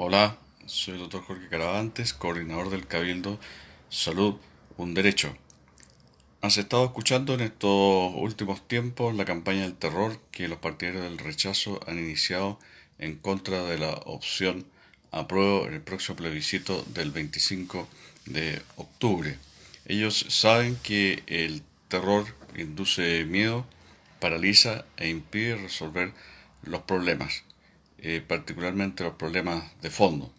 Hola, soy el doctor Jorge Caravantes, coordinador del Cabildo Salud, un derecho. Has estado escuchando en estos últimos tiempos la campaña del terror que los partidarios del rechazo han iniciado en contra de la opción apruebo en el próximo plebiscito del 25 de octubre. Ellos saben que el terror induce miedo, paraliza e impide resolver los problemas. Eh, particularmente los problemas de fondo.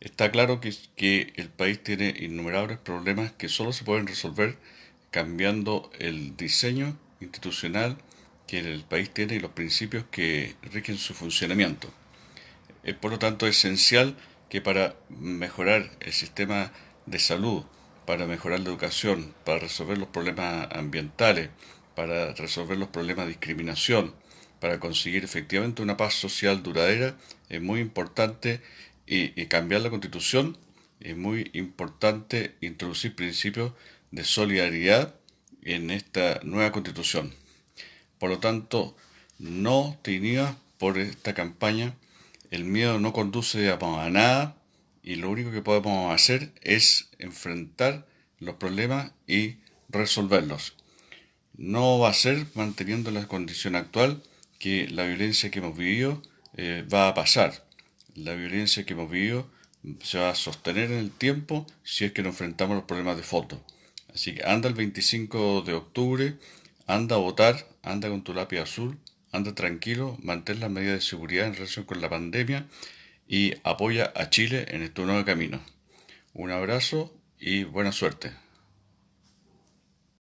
Está claro que, que el país tiene innumerables problemas que solo se pueden resolver cambiando el diseño institucional que el país tiene y los principios que rigen su funcionamiento. Es por lo tanto esencial que para mejorar el sistema de salud, para mejorar la educación, para resolver los problemas ambientales, para resolver los problemas de discriminación, para conseguir efectivamente una paz social duradera, es muy importante y, cambiar la constitución, es muy importante introducir principios de solidaridad en esta nueva constitución. Por lo tanto, no te inhibas por esta campaña, el miedo no conduce a, a nada y lo único que podemos hacer es enfrentar los problemas y resolverlos. No va a ser manteniendo la condición actual, que la violencia que hemos vivido eh, va a pasar. La violencia que hemos vivido se va a sostener en el tiempo si es que nos enfrentamos a los problemas de foto. Así que anda el 25 de octubre, anda a votar, anda con tu lápiz azul, anda tranquilo, mantén las medidas de seguridad en relación con la pandemia y apoya a Chile en este nuevo camino. Un abrazo y buena suerte.